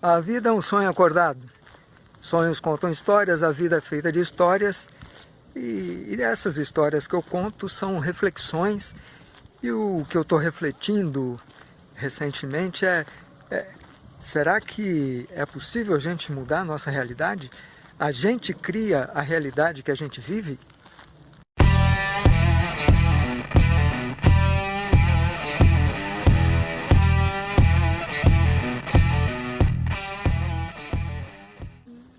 A vida é um sonho acordado. Sonhos contam histórias, a vida é feita de histórias. E, e essas histórias que eu conto são reflexões. E o que eu estou refletindo recentemente é, é, será que é possível a gente mudar a nossa realidade? A gente cria a realidade que a gente vive?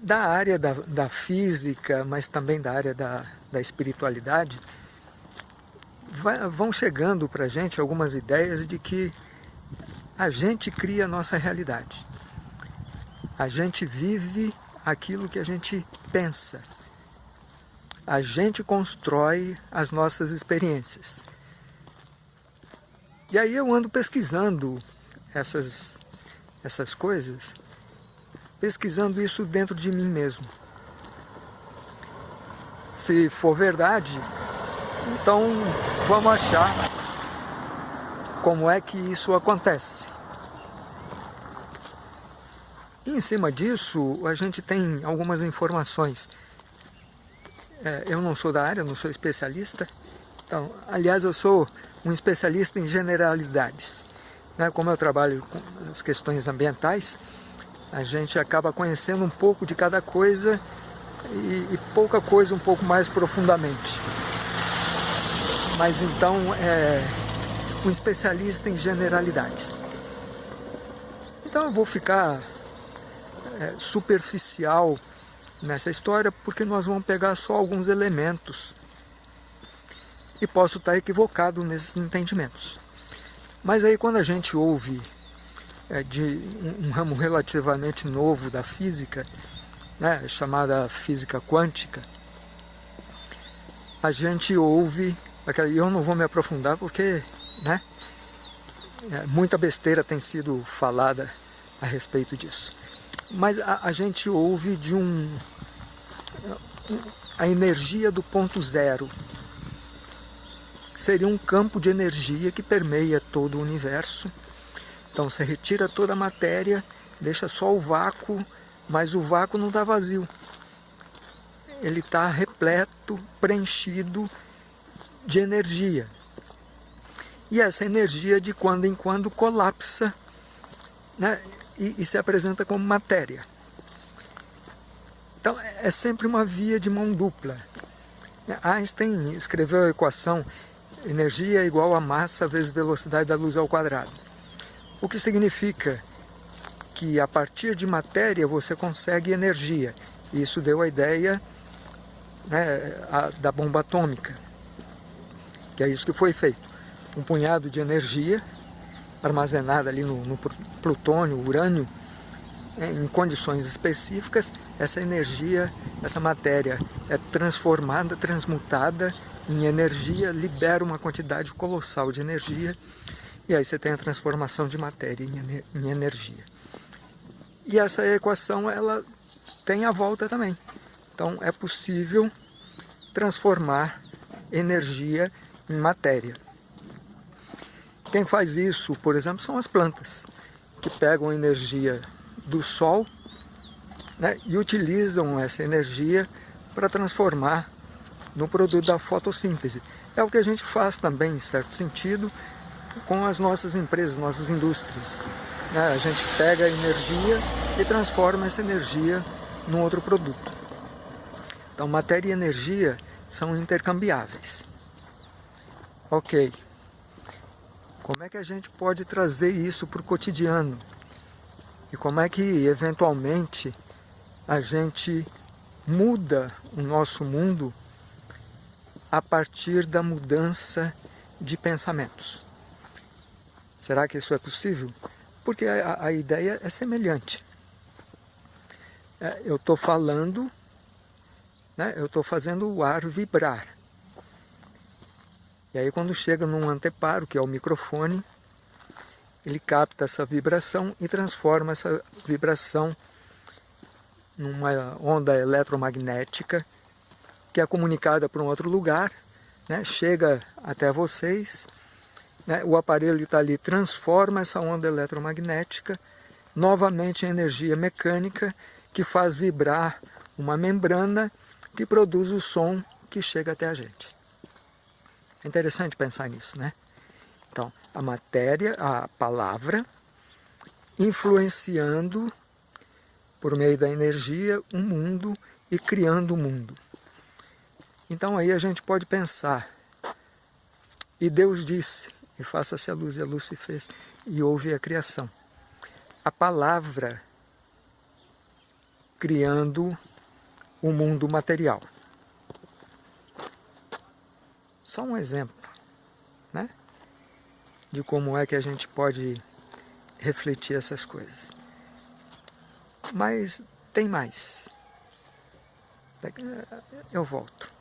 Da área da, da física, mas também da área da, da espiritualidade, vai, vão chegando para a gente algumas ideias de que a gente cria a nossa realidade. A gente vive aquilo que a gente pensa. A gente constrói as nossas experiências. E aí eu ando pesquisando essas, essas coisas pesquisando isso dentro de mim mesmo. Se for verdade, então vamos achar como é que isso acontece. E em cima disso, a gente tem algumas informações. É, eu não sou da área, não sou especialista. Então, aliás, eu sou um especialista em generalidades. Né? Como eu trabalho com as questões ambientais, a gente acaba conhecendo um pouco de cada coisa e, e pouca coisa um pouco mais profundamente. Mas então é um especialista em generalidades. Então eu vou ficar é, superficial nessa história porque nós vamos pegar só alguns elementos e posso estar equivocado nesses entendimentos. Mas aí quando a gente ouve de um, ramo relativamente novo da física, né, chamada física quântica, a gente ouve, e eu não vou me aprofundar porque né, é, muita besteira tem sido falada a respeito disso. Mas a, a gente ouve de um, a energia do ponto zero, que seria um campo de energia que permeia todo o universo, então você retira toda a matéria, deixa só o vácuo, mas o vácuo não está vazio. Ele está repleto, preenchido de energia. E essa energia de quando em quando colapsa né, e, e se apresenta como matéria. Então é sempre uma via de mão dupla. Einstein escreveu a equação energia igual a massa vezes velocidade da luz ao quadrado. O que significa que a partir de matéria você consegue energia. Isso deu a ideia né, a, da bomba atômica, que é isso que foi feito. Um punhado de energia armazenada ali no, no plutônio, urânio, né, em condições específicas, essa energia, essa matéria é transformada, transmutada em energia, libera uma quantidade colossal de energia e aí você tem a transformação de matéria em energia. E essa equação ela tem a volta também. Então é possível transformar energia em matéria. Quem faz isso, por exemplo, são as plantas, que pegam energia do sol né, e utilizam essa energia para transformar no produto da fotossíntese. É o que a gente faz também, em certo sentido, com as nossas empresas, nossas indústrias. Né? A gente pega a energia e transforma essa energia num outro produto. Então, matéria e energia são intercambiáveis. Ok. Como é que a gente pode trazer isso para o cotidiano? E como é que, eventualmente, a gente muda o nosso mundo a partir da mudança de pensamentos? Será que isso é possível? Porque a, a ideia é semelhante. É, eu estou falando, né, eu estou fazendo o ar vibrar. E aí quando chega num anteparo, que é o microfone, ele capta essa vibração e transforma essa vibração numa onda eletromagnética que é comunicada para um outro lugar, né, chega até vocês né, o aparelho está ali, transforma essa onda eletromagnética novamente a energia mecânica que faz vibrar uma membrana que produz o som que chega até a gente. É interessante pensar nisso, né? Então, a matéria, a palavra, influenciando por meio da energia um mundo e criando o um mundo. Então aí a gente pode pensar, e Deus disse, e faça-se a luz, e a luz se fez, e houve a criação. A palavra criando o mundo material. Só um exemplo, né? De como é que a gente pode refletir essas coisas. Mas tem mais. Eu volto.